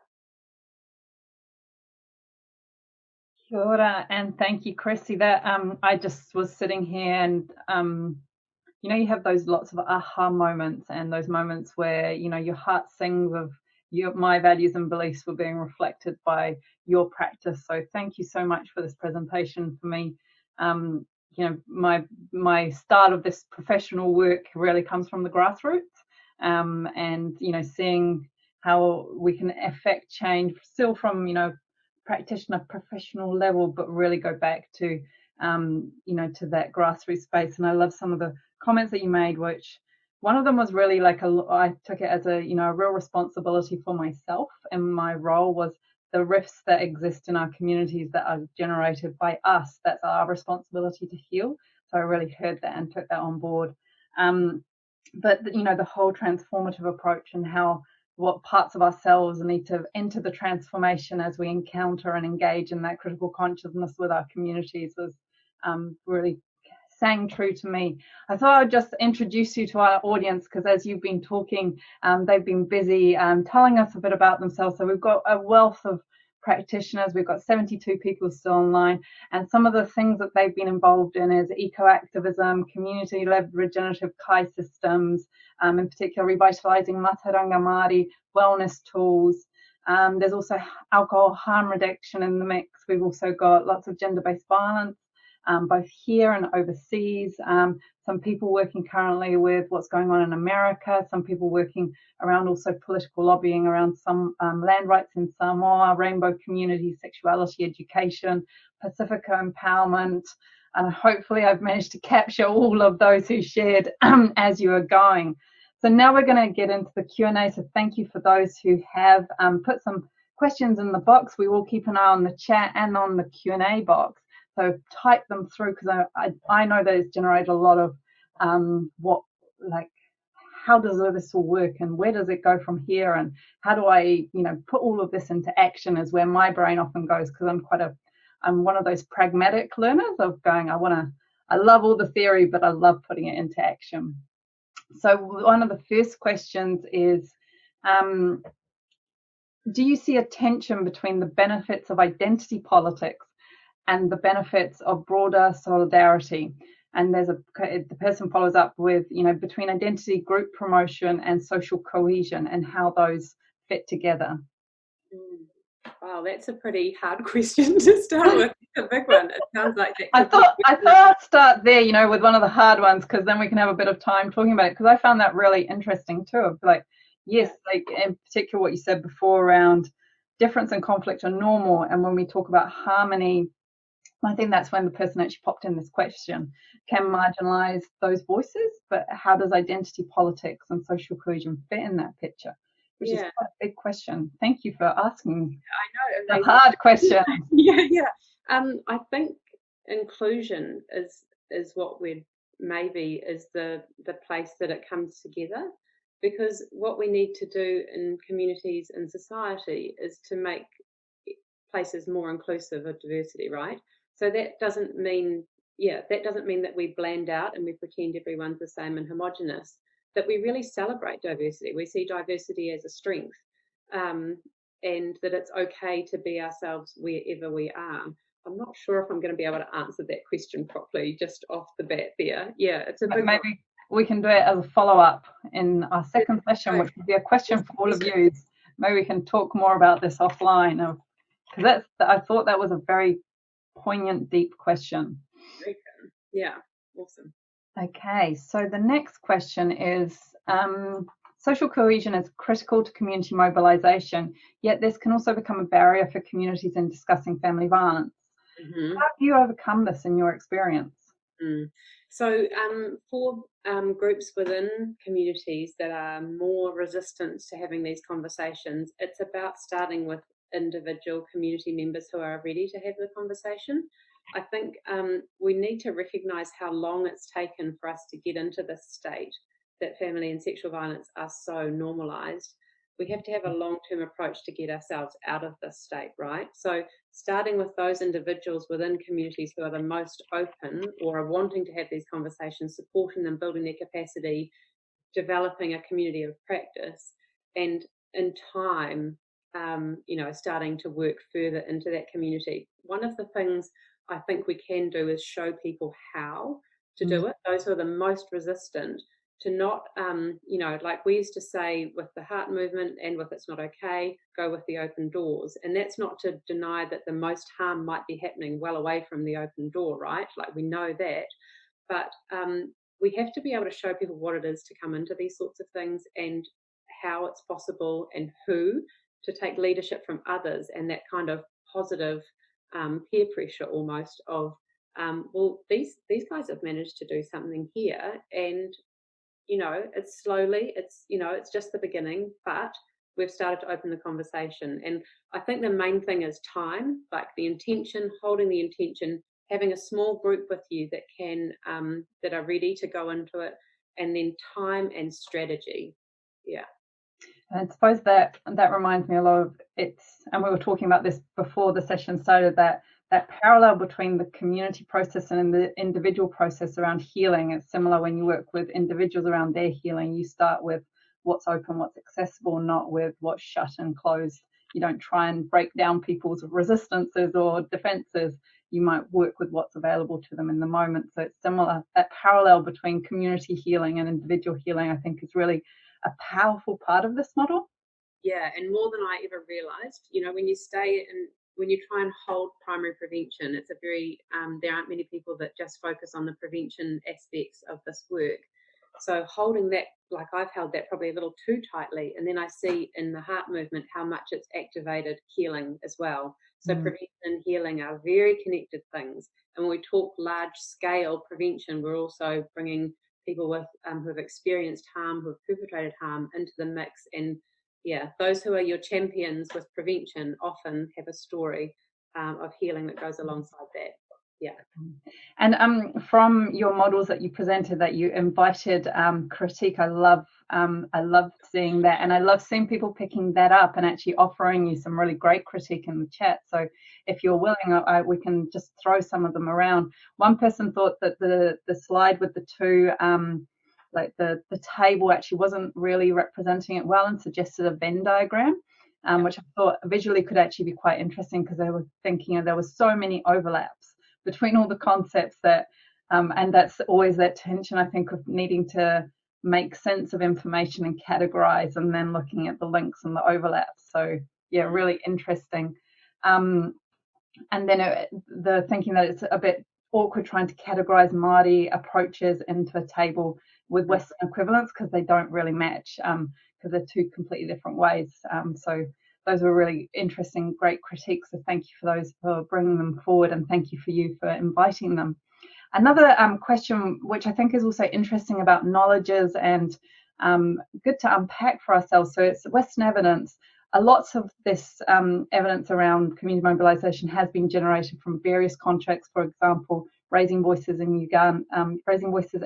Kia ora, and thank you, Chrissy. That um, I just was sitting here and um, you know, you have those lots of aha moments and those moments where, you know, your heart sings of your, my values and beliefs were being reflected by your practice. So thank you so much for this presentation for me. Um, you know, my my start of this professional work really comes from the grassroots, um, and you know, seeing how we can affect change still from you know practitioner professional level, but really go back to um, you know to that grassroots space. And I love some of the comments that you made, which one of them was really like a, I took it as a, you know, a real responsibility for myself. And my role was the rifts that exist in our communities that are generated by us. That's our responsibility to heal. So I really heard that and took that on board. Um, but, you know, the whole transformative approach and how what parts of ourselves need to enter the transformation as we encounter and engage in that critical consciousness with our communities was um, really sang true to me. I thought I'd just introduce you to our audience because as you've been talking, um, they've been busy um, telling us a bit about themselves. So we've got a wealth of practitioners. We've got 72 people still online, and some of the things that they've been involved in is eco-activism, community-led regenerative kai systems, um, in particular revitalising Mātauranga Māori wellness tools. Um, there's also alcohol harm reduction in the mix. We've also got lots of gender-based violence um, both here and overseas. Um, some people working currently with what's going on in America, some people working around also political lobbying around some um, land rights in Samoa, rainbow community, sexuality education, Pacifica empowerment. And hopefully I've managed to capture all of those who shared as you are going. So now we're going to get into the Q&A. So thank you for those who have um, put some questions in the box. We will keep an eye on the chat and on the Q&A box. So type them through because I, I, I, know those generate a lot of um, what like how does this all work and where does it go from here and how do I you know put all of this into action is where my brain often goes because I'm quite a I'm one of those pragmatic learners of going I want to I love all the theory but I love putting it into action. So one of the first questions is um, do you see a tension between the benefits of identity politics and the benefits of broader solidarity. And there's a the person follows up with you know between identity, group promotion, and social cohesion, and how those fit together. Mm. Wow, that's a pretty hard (laughs) question to start with. It's a big one. It sounds like I thought I thought I'd start there, you know, with one of the hard ones because then we can have a bit of time talking about it. Because I found that really interesting too. Of like, yes, like in particular what you said before around difference and conflict are normal, and when we talk about harmony I think that's when the person actually popped in this question can marginalize those voices, but how does identity politics and social cohesion fit in that picture? Which yeah. is quite a big question. Thank you for asking. I know. A (laughs) hard question. (laughs) yeah, yeah. Um, I think inclusion is is what we're maybe is the the place that it comes together because what we need to do in communities and society is to make places more inclusive of diversity, right? So that doesn't mean, yeah, that doesn't mean that we bland out and we pretend everyone's the same and homogenous. That we really celebrate diversity. We see diversity as a strength, um, and that it's okay to be ourselves wherever we are. I'm not sure if I'm going to be able to answer that question properly just off the bat there. Yeah, it's a big maybe we can do it as a follow-up in our second session, which would be a question for all of you. Maybe we can talk more about this offline of because that's I thought that was a very poignant, deep question. Yeah, awesome. Okay, so the next question is um, social cohesion is critical to community mobilisation, yet this can also become a barrier for communities in discussing family violence. Mm-hmm. How have you overcome this in your experience? Mm. So, um, for um, groups within communities that are more resistant to having these conversations, it's about starting with individual community members who are ready to have the conversation. I think um, we need to recognise how long it's taken for us to get into this state that family and sexual violence are so normalised. We have to have a long term approach to get ourselves out of this state, right? So, starting with those individuals within communities who are the most open or are wanting to have these conversations, supporting them, building their capacity, developing a community of practice, and in time, um, you know, starting to work further into that community. One of the things I think we can do is show people how to do mm. it. Those who are the most resistant to not, um, you know, like we used to say with the heart movement and with It's Not Okay, go with the open doors. And that's not to deny that the most harm might be happening well away from the open door, right? Like we know that. But um, we have to be able to show people what it is to come into these sorts of things and how it's possible and who to take leadership from others and that kind of positive um, peer pressure almost of um, well these these guys have managed to do something here and you know it's slowly it's you know it's just the beginning but we've started to open the conversation. And i think the main thing is time like the intention holding the intention having a small group with you that can um, that are ready to go into it and then time and strategy. Yeah I suppose that that reminds me a lot of it's, and we were talking about this before the session started. That that parallel between the community process and the individual process around healing is similar when you work with individuals around their healing. You start with what's open, what's accessible, not with what's shut and closed. You don't try and break down people's resistances or defenses. You might work with what's available to them in the moment. So it's similar. That parallel between community healing and individual healing, I think, is really a powerful part of this model. Yeah, and more than I ever realized, you know, when you stay and when you try and hold primary prevention, it's a very, um, there aren't many people that just focus on the prevention aspects of this work. So holding that, like I've held that probably a little too tightly. And then I see in the heart movement how much it's activated healing as well. So mm. prevention and healing are very connected things. And when we talk large scale prevention, we're also bringing people with um, who have experienced harm, who have perpetrated harm into the mix. And yeah, those who are your champions with prevention often have a story um, of healing that goes alongside that. Yeah. And um, from your models that you presented, that you invited um, critique, I love um, I love seeing that, and I love seeing people picking that up and actually offering you some really great critique in the chat. So if you're willing, I, we can just throw some of them around. One person thought that the the slide with the two um, like the the table actually wasn't really representing it well and suggested a Venn diagram. Um, which I thought visually could actually be quite interesting because I was thinking there was so many overlaps between all the concepts that um, and that's always that tension I think of needing to make sense of information and categorize and then looking at the links and the overlaps. So yeah, really interesting. Um, and then it, the thinking that it's a bit awkward trying to categorize Māori approaches into a table with Western equivalents because they don't really match because um, they're two completely different ways. Um, so those were really interesting, great critiques. So thank you for those for bringing them forward and thank you for you for inviting them. Another um, question, which I think is also interesting about knowledges and um, good to unpack for ourselves. So it's Western evidence. Uh, lots of this um, evidence around community mobilisation has been generated from various contracts. For example, Raising Voices in Uganda, um, Raising Voices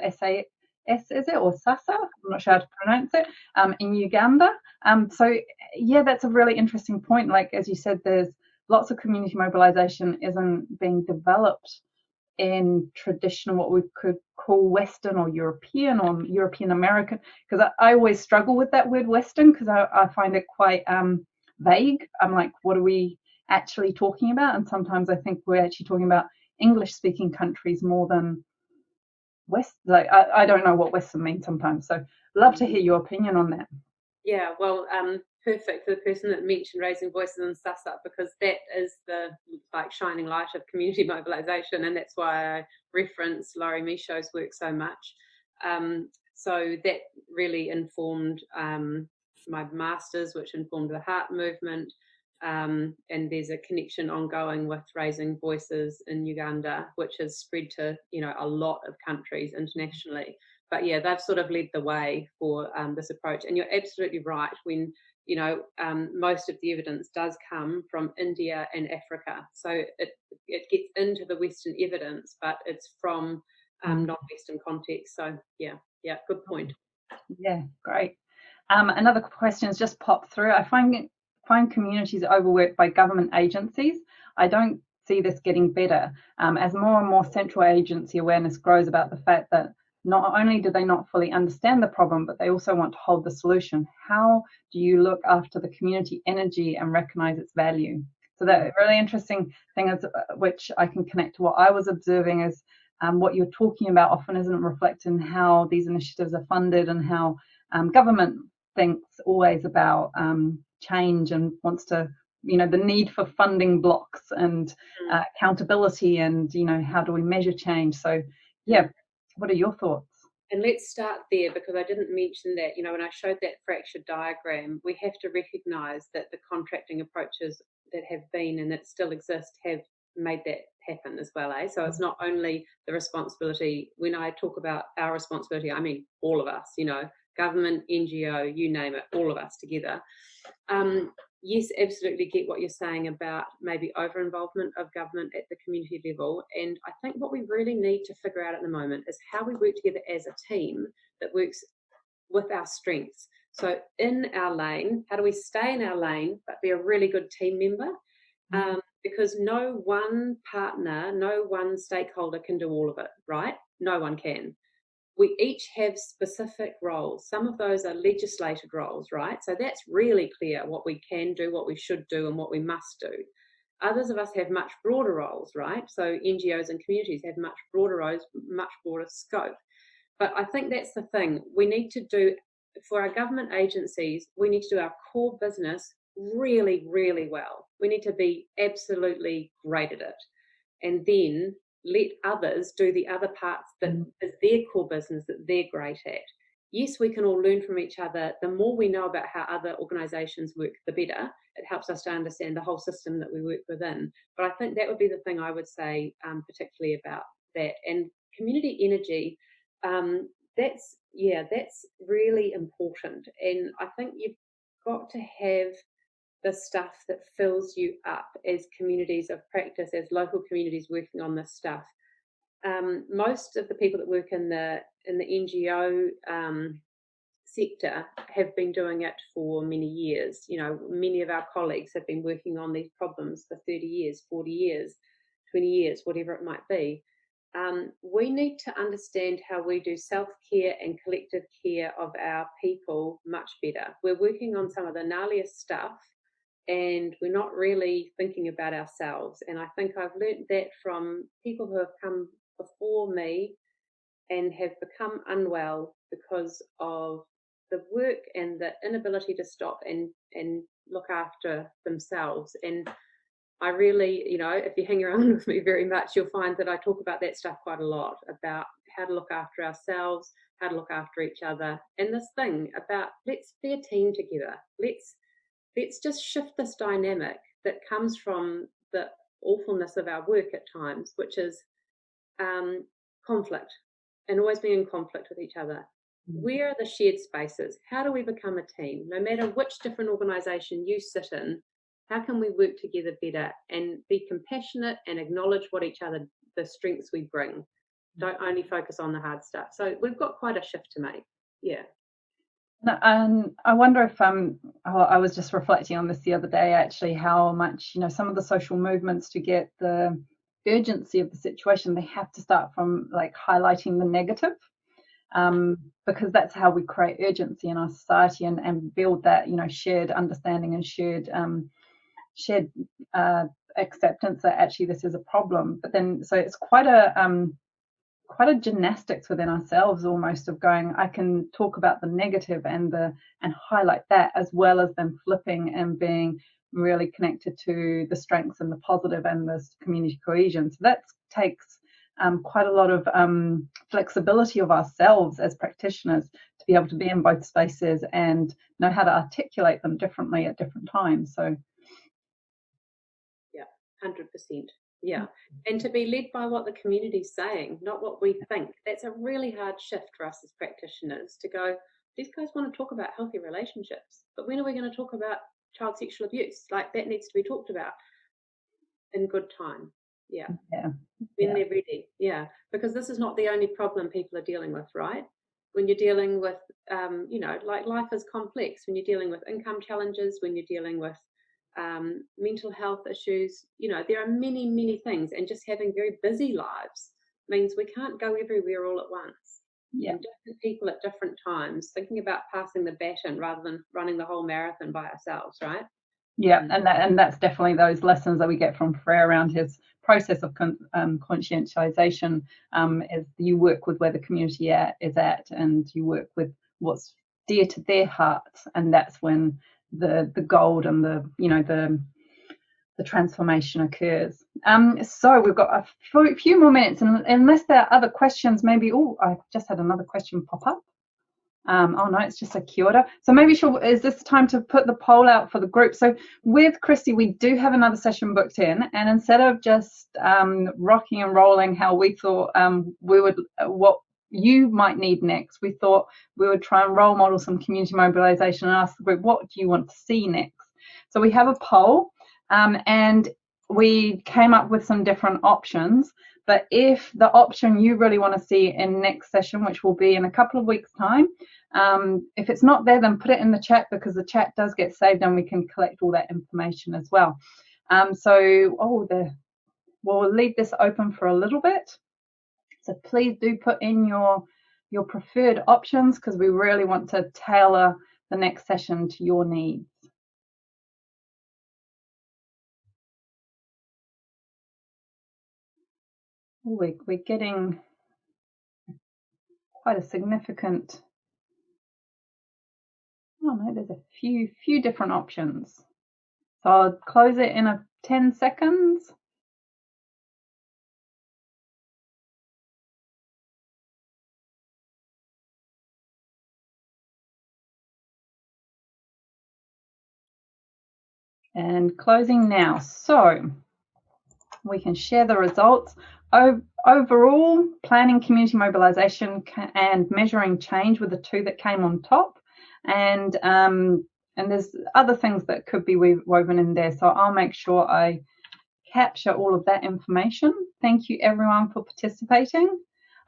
SAS is it or SASA? I'm not sure how to pronounce it um, in Uganda. Um, so yeah, that's a really interesting point. Like as you said, there's lots of community mobilisation isn't being developed in traditional what we could call Western or European or European American because I, I, always struggle with that word Western because I, I, find it quite um, vague. I'm like, what are we actually talking about? And sometimes I think we're actually talking about English speaking countries more than West, like I, I don't know what Western means sometimes. So love to hear your opinion on that. Yeah, well, um, perfect for the person that mentioned raising voices and SUSUP because that is the like shining light of community (laughs) mobilisation, and that's why I reference Lori Michau's work so much. Um, so that really informed um, my masters, which informed the heart movement. Um, and there's a connection ongoing with raising voices in Uganda, which has spread to you know a lot of countries internationally. But yeah, they've sort of led the way for um, this approach. And you're absolutely right when you know um, most of the evidence does come from India and Africa, so it it gets into the Western evidence, but it's from um, non-Western context. So yeah, yeah, good point. Yeah, great. Um, another question has just popped through. I find find communities overworked by government agencies. I don't see this getting better um, as more and more central agency awareness grows about the fact that not only do they not fully understand the problem, but they also want to hold the solution. How do you look after the community energy and recognize its value? So that really interesting thing is, uh, which I can connect to what I was observing is um, what you're talking about often isn't reflected in how these initiatives are funded and how um, government thinks always about um, change and wants to you know the need for funding blocks and mm. uh, accountability and you know how do we measure change so yeah what are your thoughts and let's start there because I didn't mention that, you know, when I showed that fractured diagram, we have to recognize that the contracting approaches that have been and that still exist have made that happen as well. Eh? So it's not only the responsibility, when I talk about our responsibility, I mean all of us, you know, government, NGO, you name it, all of us together. Um, yes, absolutely get what you're saying about maybe over involvement of government at the community level. And I think what we really need to figure out at the moment is how we work together as a team that works with our strengths. So, in our lane, how do we stay in our lane but be a really good team member? Mm-hmm. Um, because no one partner, no one stakeholder can do all of it, right? No one can we each have specific roles. Some of those are legislated roles, right? So that's really clear what we can do, what we should do, and what we must do. Others of us have much broader roles, right? So NGOs and communities have much broader roles, much broader scope. But I think that's the thing. We need to do, for our government agencies, we need to do our core business really, really well. We need to be absolutely great at it. And then let others do the other parts that mm. their core business that they're great at. Yes, we can all learn from each other. The more we know about how other organisations work, the better. It helps us to understand the whole system that we work within. But I think that would be the thing I would say, um, particularly about that. And community energy, um, that's yeah, that's really important. And I think you've got to have the stuff that fills you up as communities of practice, as local communities working on this stuff. Um, most of the people that work in the in the NGO um, sector have been doing it for many years. You know, many of our colleagues have been working on these problems for 30 years, 40 years, 20 years, whatever it might be. Um, we need to understand how we do self care and collective care of our people much better. We're working on some of the gnarliest stuff and we're not really thinking about ourselves. And I think I've learnt that from people who have come before me and have become unwell because of the work and the inability to stop and and look after themselves and I really, you know, if you hang around (laughs) with me very much, you'll find that I talk about that stuff quite a lot about how to look after ourselves, how to look after each other, and this thing about let's be a team together. Let's let's just shift this dynamic that comes from the awfulness of our work at times, which is um, conflict and always being in conflict with each other. Mm. Where are the shared spaces? How do we become a team? No matter which different organisation you sit in, how can we work together better and be compassionate and acknowledge what each other, the strengths we bring? Mm. Don't only focus on the hard stuff. So we've got quite a shift to make. Yeah. And I wonder if um, I was just reflecting on this the other day, actually, how much you know some of the social movements to get the urgency of the situation, they have to start from like highlighting the negative, um, because that's how we create urgency in our society and, and build that you know shared understanding and shared um, shared uh, acceptance that actually this is a problem. But then, so it's quite a um, quite a gymnastics within ourselves almost of going i can talk about the negative and the and highlight that as well as then flipping and being really connected to the strengths and the positive and the community cohesion. So that takes um, quite a lot of um, flexibility of ourselves as practitioners to be able to be in both spaces and know how to articulate them differently at different times. So yeah 100% yeah. And to be led by what the community's saying, not what we think. That's a really hard shift for us as practitioners to go, these guys want to talk about healthy relationships, but when are we going to talk about child sexual abuse? Like that needs to be talked about in good time. Yeah. Yeah. When yeah. they're ready. Yeah. Because this is not the only problem people are dealing with, right? When you're dealing with, um, you know, like life is complex, when you're dealing with income challenges, when you're dealing with um, mental health issues. You know, there are many, many things, and just having very busy lives means we can't go everywhere all at once. Yeah. Different people at different times, thinking about passing the baton rather than running the whole marathon by ourselves, right? Yeah, and that, and that's definitely those lessons that we get from Freire around his process of con, um, conscientization. Um, is you work with where the community at, is at, and you work with what's dear to their hearts, and that's when the the gold and the you know the the transformation occurs. Um, so we've got a few more minutes, and unless there are other questions, maybe. Oh, I just had another question pop up. Um, oh no, it's just a kia. So maybe she'll, is this time to put the poll out for the group? So with Christy, we do have another session booked in, and instead of just um, rocking and rolling how we thought um, we would, what you might need next, we thought we would try and role model some community mobilisation and ask the group, what do you want to see next? So we have a poll um, and we came up with some different options. But if the option you really want to see in next session, which will be in a couple of weeks' time, um, if it's not there, then put it in the chat because the chat does get saved and we can collect all that information as well. Um, so, oh, the, we'll leave this open for a little bit. So please do put in your your preferred options because we really want to tailor the next session to your needs. We're, we're getting quite a significant, oh no, there's a few, few different options. So I'll close it in a 10 seconds. And closing now. So we can share the results. Overall, planning community mobilisation and measuring change were the two that came on top. And um, and there's other things that could be woven in there. So I'll make sure I capture all of that information. Thank you everyone for participating.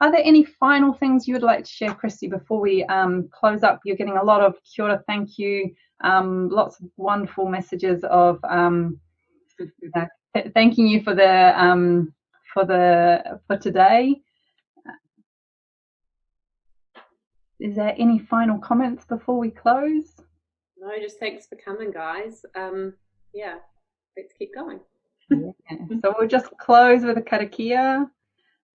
Are there any final things you would like to share, Christy, before we um, close up? You're getting a lot of kia ora, thank you, um, lots of wonderful messages of um, uh, thanking you for the um, for the for today. Is there any final comments before we close? No, just thanks for coming, guys. Um, yeah, let's keep going. yeah. So we'll just close with a karakia.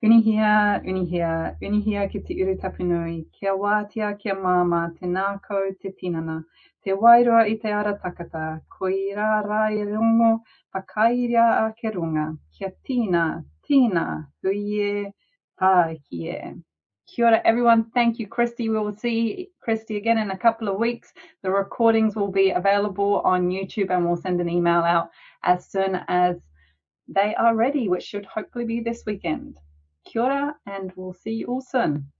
Unuhia, unuhia, unuhia ki te uru tapinui, kia wātea, kia māma, te nākau, te tinana, te wairua i te ara takata, ko i rā rā i rongo, whakairia a ke runga, kia tina, tina, huie, tākie. Kia ora, everyone. Thank you, Christy. We will see Christy again in a couple of weeks. The recordings will be available on YouTube and we'll send an email out as soon as they are ready, which should hopefully be this weekend. Kia ora, and we'll see you all soon.